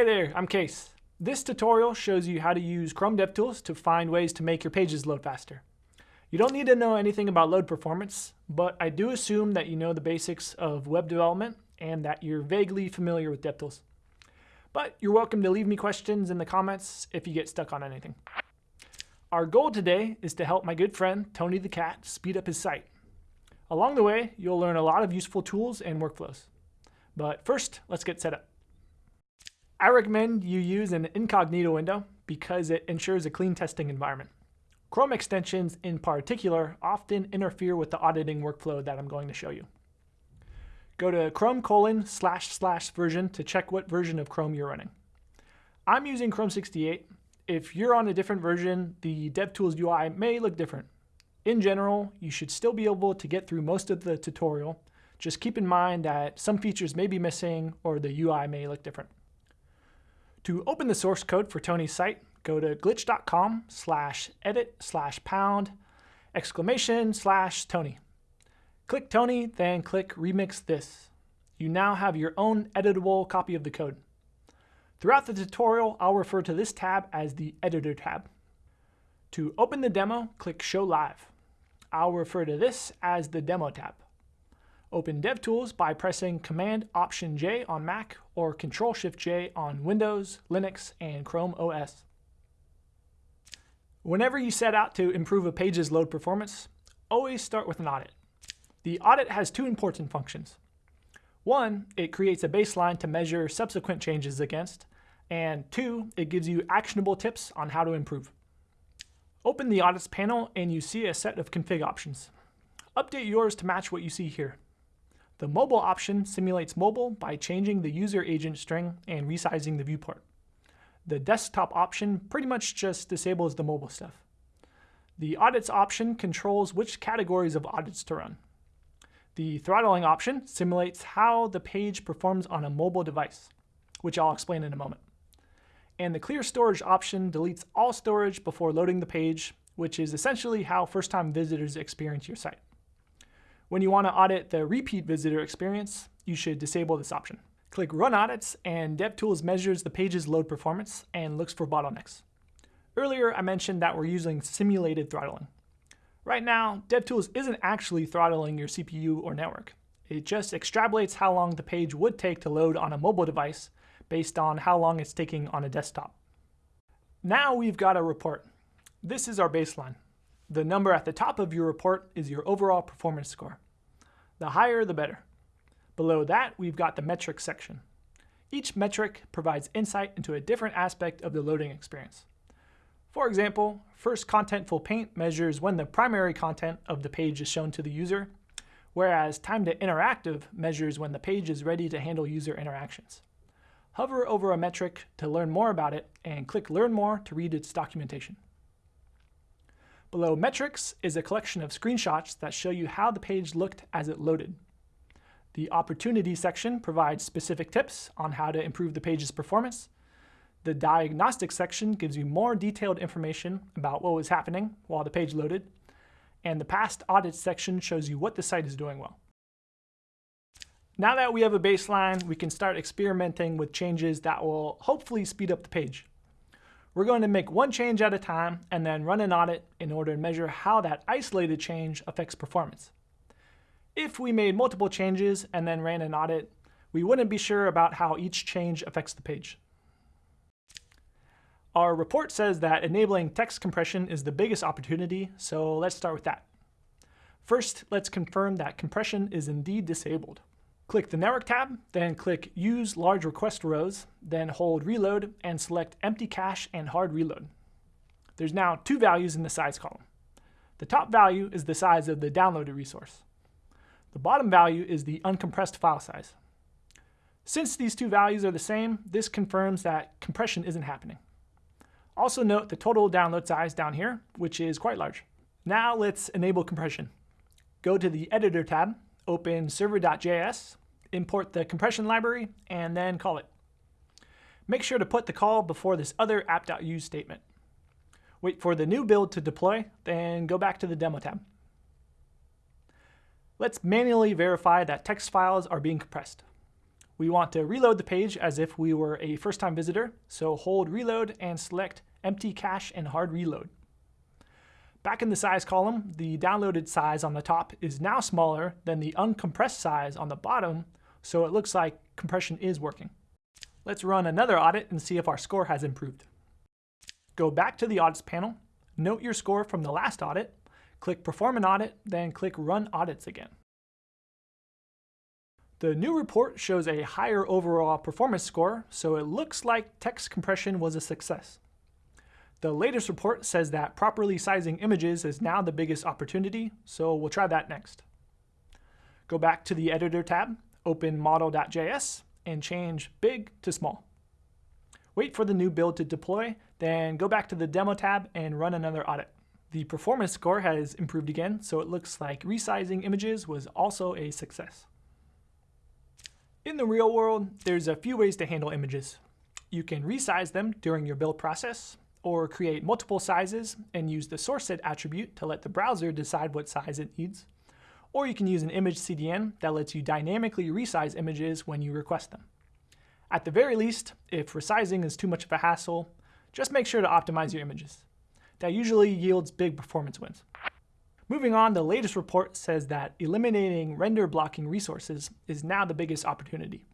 Hey there, I'm Case. This tutorial shows you how to use Chrome DevTools to find ways to make your pages load faster. You don't need to know anything about load performance, but I do assume that you know the basics of web development and that you're vaguely familiar with DevTools. But you're welcome to leave me questions in the comments if you get stuck on anything. Our goal today is to help my good friend, Tony the Cat, speed up his site. Along the way, you'll learn a lot of useful tools and workflows. But first, let's get set up. I recommend you use an incognito window because it ensures a clean testing environment. Chrome extensions in particular often interfere with the auditing workflow that I'm going to show you. Go to chrome colon slash slash version to check what version of Chrome you're running. I'm using Chrome 68. If you're on a different version, the DevTools UI may look different. In general, you should still be able to get through most of the tutorial. Just keep in mind that some features may be missing or the UI may look different. To open the source code for Tony's site, go to glitch.com slash edit slash pound exclamation slash Tony. Click Tony, then click Remix This. You now have your own editable copy of the code. Throughout the tutorial, I'll refer to this tab as the Editor tab. To open the demo, click Show Live. I'll refer to this as the Demo tab. Open DevTools by pressing Command-Option-J on Mac or Control-Shift-J on Windows, Linux, and Chrome OS. Whenever you set out to improve a page's load performance, always start with an audit. The audit has two important functions. One, it creates a baseline to measure subsequent changes against, and two, it gives you actionable tips on how to improve. Open the Audits panel and you see a set of config options. Update yours to match what you see here. The mobile option simulates mobile by changing the user agent string and resizing the viewport. The desktop option pretty much just disables the mobile stuff. The audits option controls which categories of audits to run. The throttling option simulates how the page performs on a mobile device, which I'll explain in a moment. And the clear storage option deletes all storage before loading the page, which is essentially how first-time visitors experience your site. When you want to audit the repeat visitor experience, you should disable this option. Click Run Audits, and DevTools measures the page's load performance and looks for bottlenecks. Earlier, I mentioned that we're using simulated throttling. Right now, DevTools isn't actually throttling your CPU or network. It just extrapolates how long the page would take to load on a mobile device based on how long it's taking on a desktop. Now we've got a report. This is our baseline. The number at the top of your report is your overall performance score. The higher, the better. Below that, we've got the metric section. Each metric provides insight into a different aspect of the loading experience. For example, first contentful paint measures when the primary content of the page is shown to the user, whereas time to interactive measures when the page is ready to handle user interactions. Hover over a metric to learn more about it and click Learn More to read its documentation. Below metrics is a collection of screenshots that show you how the page looked as it loaded. The opportunity section provides specific tips on how to improve the page's performance. The diagnostic section gives you more detailed information about what was happening while the page loaded. And the past audit section shows you what the site is doing well. Now that we have a baseline, we can start experimenting with changes that will hopefully speed up the page. We're going to make one change at a time and then run an audit in order to measure how that isolated change affects performance. If we made multiple changes and then ran an audit, we wouldn't be sure about how each change affects the page. Our report says that enabling text compression is the biggest opportunity, so let's start with that. First, let's confirm that compression is indeed disabled. Click the Network tab, then click Use Large Request Rows, then hold Reload and select Empty Cache and Hard Reload. There's now two values in the size column. The top value is the size of the downloaded resource. The bottom value is the uncompressed file size. Since these two values are the same, this confirms that compression isn't happening. Also note the total download size down here, which is quite large. Now let's enable compression. Go to the Editor tab, open server.js, import the compression library, and then call it. Make sure to put the call before this other app.use statement. Wait for the new build to deploy, then go back to the Demo tab. Let's manually verify that text files are being compressed. We want to reload the page as if we were a first-time visitor, so hold reload and select empty cache and hard reload. Back in the size column, the downloaded size on the top is now smaller than the uncompressed size on the bottom, so it looks like compression is working. Let's run another audit and see if our score has improved. Go back to the audits panel, note your score from the last audit, click perform an audit, then click run audits again. The new report shows a higher overall performance score, so it looks like text compression was a success. The latest report says that properly sizing images is now the biggest opportunity, so we'll try that next. Go back to the Editor tab, open model.js, and change big to small. Wait for the new build to deploy, then go back to the Demo tab and run another audit. The performance score has improved again, so it looks like resizing images was also a success. In the real world, there's a few ways to handle images. You can resize them during your build process, or create multiple sizes and use the source set attribute to let the browser decide what size it needs. Or you can use an image CDN that lets you dynamically resize images when you request them. At the very least, if resizing is too much of a hassle, just make sure to optimize your images. That usually yields big performance wins. Moving on, the latest report says that eliminating render blocking resources is now the biggest opportunity.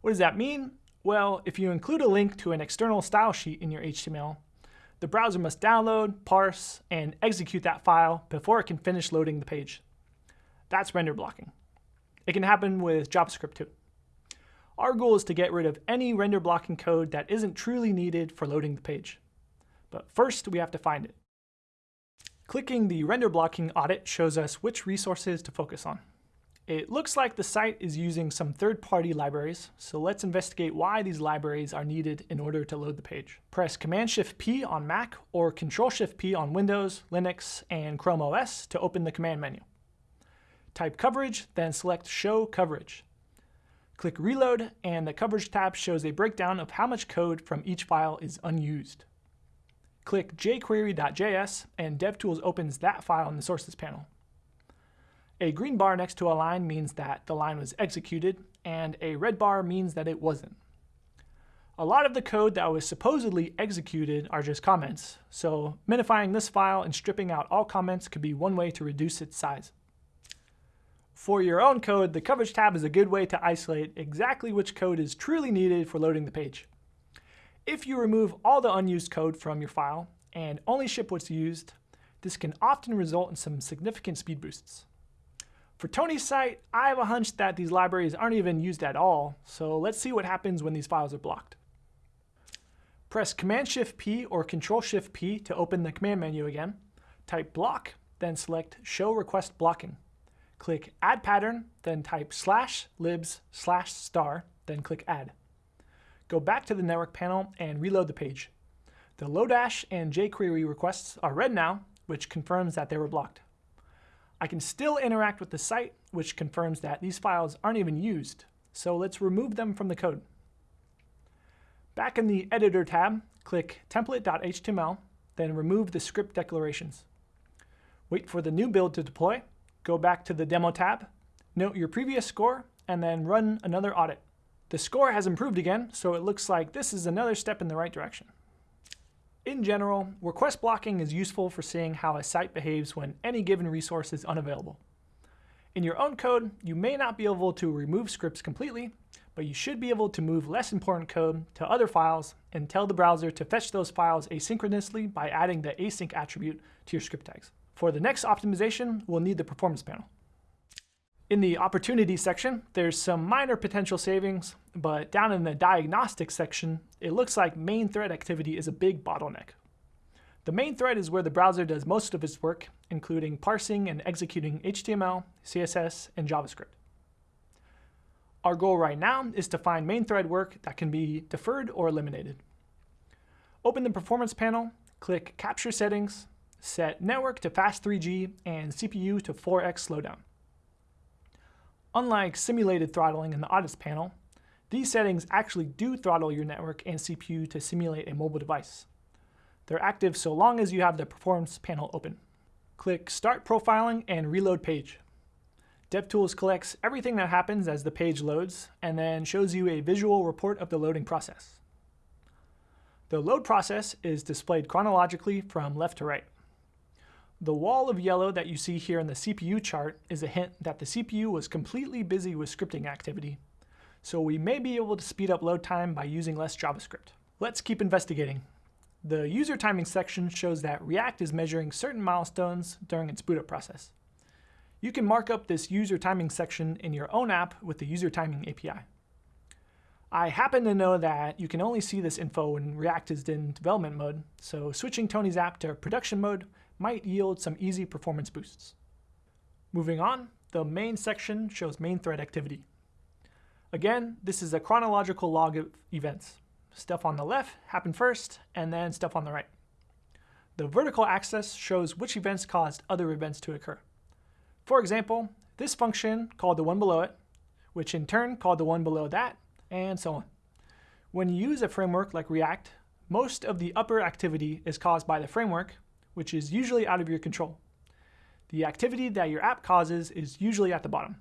What does that mean? Well, if you include a link to an external style sheet in your HTML, the browser must download, parse, and execute that file before it can finish loading the page. That's render blocking. It can happen with JavaScript too. Our goal is to get rid of any render blocking code that isn't truly needed for loading the page. But first, we have to find it. Clicking the render blocking audit shows us which resources to focus on. It looks like the site is using some third-party libraries, so let's investigate why these libraries are needed in order to load the page. Press Command-Shift-P on Mac or Control-Shift-P on Windows, Linux, and Chrome OS to open the command menu. Type coverage, then select Show Coverage. Click Reload, and the Coverage tab shows a breakdown of how much code from each file is unused. Click jQuery.js and DevTools opens that file in the sources panel. A green bar next to a line means that the line was executed, and a red bar means that it wasn't. A lot of the code that was supposedly executed are just comments, so minifying this file and stripping out all comments could be one way to reduce its size. For your own code, the Coverage tab is a good way to isolate exactly which code is truly needed for loading the page. If you remove all the unused code from your file and only ship what's used, this can often result in some significant speed boosts. For Tony's site, I have a hunch that these libraries aren't even used at all, so let's see what happens when these files are blocked. Press Command-Shift-P or Control-Shift-P to open the command menu again. Type block, then select Show Request Blocking. Click Add Pattern, then type slash libs slash star, then click Add. Go back to the network panel and reload the page. The Lodash and jQuery requests are red now, which confirms that they were blocked. I can still interact with the site, which confirms that these files aren't even used, so let's remove them from the code. Back in the Editor tab, click template.html, then remove the script declarations. Wait for the new build to deploy, go back to the Demo tab, note your previous score, and then run another audit. The score has improved again, so it looks like this is another step in the right direction. In general, request blocking is useful for seeing how a site behaves when any given resource is unavailable. In your own code, you may not be able to remove scripts completely, but you should be able to move less important code to other files and tell the browser to fetch those files asynchronously by adding the async attribute to your script tags. For the next optimization, we'll need the performance panel. In the opportunity section, there's some minor potential savings, but down in the diagnostics section, it looks like main thread activity is a big bottleneck. The main thread is where the browser does most of its work, including parsing and executing HTML, CSS, and JavaScript. Our goal right now is to find main thread work that can be deferred or eliminated. Open the performance panel, click Capture Settings, set Network to Fast 3G and CPU to 4x slowdown. Unlike simulated throttling in the audits panel, these settings actually do throttle your network and CPU to simulate a mobile device. They're active so long as you have the performance panel open. Click Start Profiling and Reload Page. DevTools collects everything that happens as the page loads and then shows you a visual report of the loading process. The load process is displayed chronologically from left to right. The wall of yellow that you see here in the CPU chart is a hint that the CPU was completely busy with scripting activity, so we may be able to speed up load time by using less JavaScript. Let's keep investigating. The user timing section shows that React is measuring certain milestones during its boot up process. You can mark up this user timing section in your own app with the user timing API. I happen to know that you can only see this info when React is in development mode, so switching Tony's app to production mode might yield some easy performance boosts. Moving on, the main section shows main thread activity. Again, this is a chronological log of events. Stuff on the left happened first, and then stuff on the right. The vertical axis shows which events caused other events to occur. For example, this function called the one below it, which in turn called the one below that, and so on. When you use a framework like React, most of the upper activity is caused by the framework, which is usually out of your control. The activity that your app causes is usually at the bottom.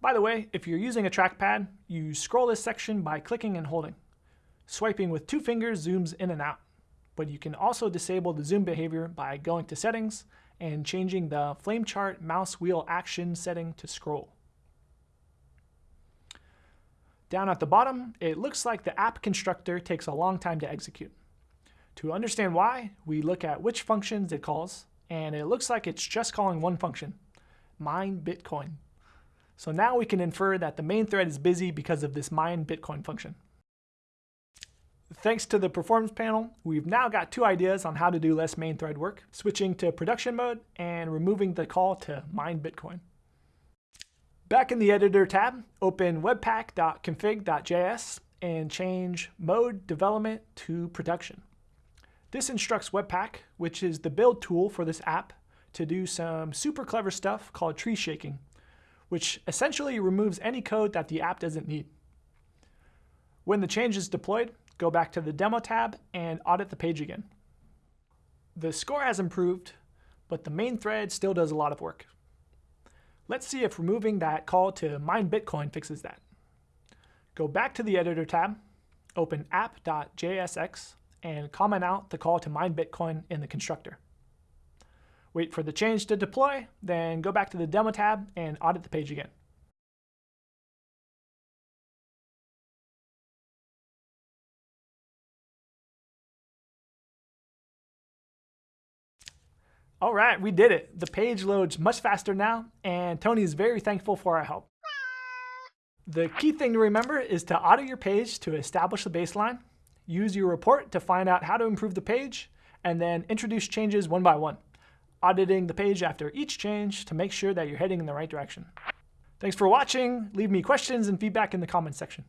By the way, if you're using a trackpad, you scroll this section by clicking and holding. Swiping with two fingers zooms in and out, but you can also disable the zoom behavior by going to Settings and changing the flame chart mouse wheel action setting to scroll. Down at the bottom, it looks like the app constructor takes a long time to execute. To understand why, we look at which functions it calls, and it looks like it's just calling one function, mine Bitcoin. So now we can infer that the main thread is busy because of this mine Bitcoin function. Thanks to the performance panel, we've now got two ideas on how to do less main thread work, switching to production mode and removing the call to mine Bitcoin. Back in the editor tab, open webpack.config.js and change mode development to production. This instructs Webpack, which is the build tool for this app, to do some super clever stuff called tree shaking, which essentially removes any code that the app doesn't need. When the change is deployed, go back to the demo tab and audit the page again. The score has improved, but the main thread still does a lot of work. Let's see if removing that call to mine Bitcoin fixes that. Go back to the editor tab, open app.jsx, and comment out the call to mine Bitcoin in the constructor. Wait for the change to deploy, then go back to the demo tab and audit the page again. All right, we did it. The page loads much faster now, and Tony is very thankful for our help. The key thing to remember is to audit your page to establish the baseline, use your report to find out how to improve the page, and then introduce changes one by one, auditing the page after each change to make sure that you're heading in the right direction. Thanks for watching. Leave me questions and feedback in the comments section.